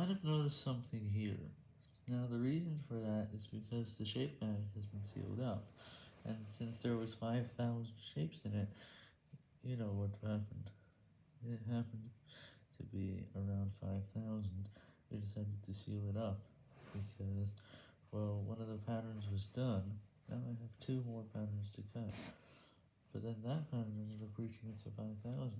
might have noticed something here. Now the reason for that is because the shape bag has been sealed up, and since there was 5,000 shapes in it, you know what happened. It happened to be around 5,000, we decided to seal it up, because, well, one of the patterns was done, now I have two more patterns to cut, but then that pattern ended up reaching it 5,000.